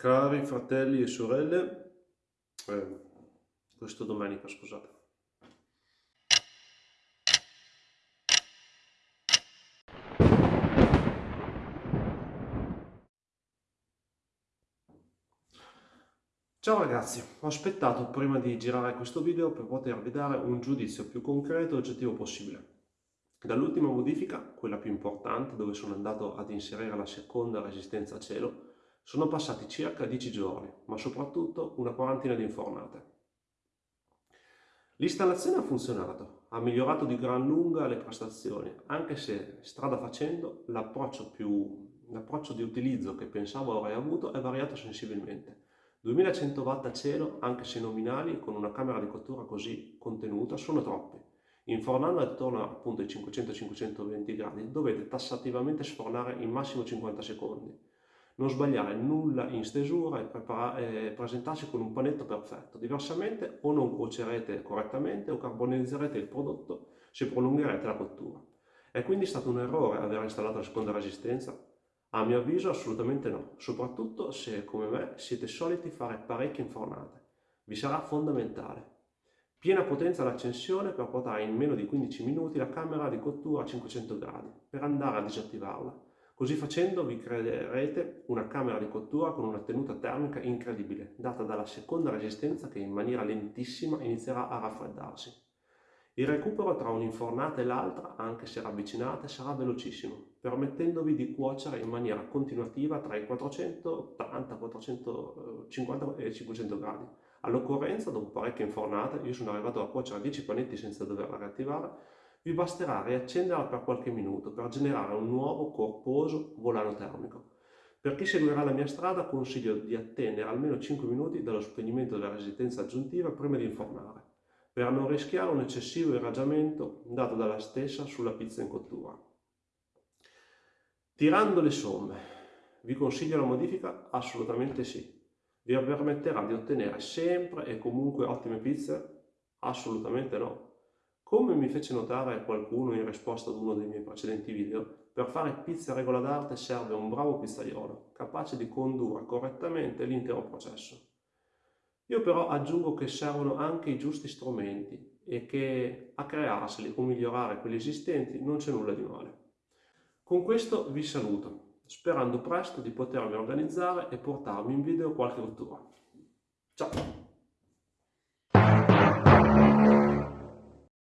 Cari fratelli e sorelle, eh, questo domenica scusate. Ciao ragazzi, ho aspettato prima di girare questo video per potervi dare un giudizio più concreto e oggettivo possibile. Dall'ultima modifica, quella più importante, dove sono andato ad inserire la seconda resistenza a cielo, sono passati circa 10 giorni, ma soprattutto una quarantina di infornate. L'installazione ha funzionato, ha migliorato di gran lunga le prestazioni, anche se strada facendo l'approccio, di utilizzo che pensavo avrei avuto è variato sensibilmente. 2100 watt a cielo, anche se nominali, con una camera di cottura così contenuta, sono troppi. Infornando attorno appunto ai 500-520 gradi dovete tassativamente sfornare in massimo 50 secondi non sbagliare nulla in stesura e, e presentarsi con un panetto perfetto. Diversamente o non cuocerete correttamente o carbonizzerete il prodotto se prolungherete la cottura. È quindi stato un errore aver installato la seconda resistenza? A mio avviso assolutamente no, soprattutto se come me siete soliti fare parecchie infornate. Vi sarà fondamentale. Piena potenza d'accensione per portare in meno di 15 minuti la camera di cottura a 500 gradi per andare a disattivarla Così facendo vi creerete una camera di cottura con una tenuta termica incredibile, data dalla seconda resistenza che in maniera lentissima inizierà a raffreddarsi. Il recupero tra un'infornata e l'altra, anche se ravvicinate, sarà velocissimo, permettendovi di cuocere in maniera continuativa tra i 480, 450 e 500 gradi. All'occorrenza, dopo parecchie infornate, io sono arrivato a cuocere 10 panetti senza doverla riattivare, vi basterà riaccenderla per qualche minuto per generare un nuovo corposo volano termico. Per chi seguirà la mia strada consiglio di attendere almeno 5 minuti dallo spegnimento della resistenza aggiuntiva prima di infornare, per non rischiare un eccessivo irraggiamento dato dalla stessa sulla pizza in cottura. Tirando le somme, vi consiglio la modifica? Assolutamente sì. Vi permetterà di ottenere sempre e comunque ottime pizze? Assolutamente no. Come mi fece notare qualcuno in risposta ad uno dei miei precedenti video, per fare pizza a regola d'arte serve un bravo pizzaiolo, capace di condurre correttamente l'intero processo. Io però aggiungo che servono anche i giusti strumenti e che a crearseli o migliorare quelli esistenti non c'è nulla di male. Con questo vi saluto, sperando presto di potermi organizzare e portarvi in video qualche rottura.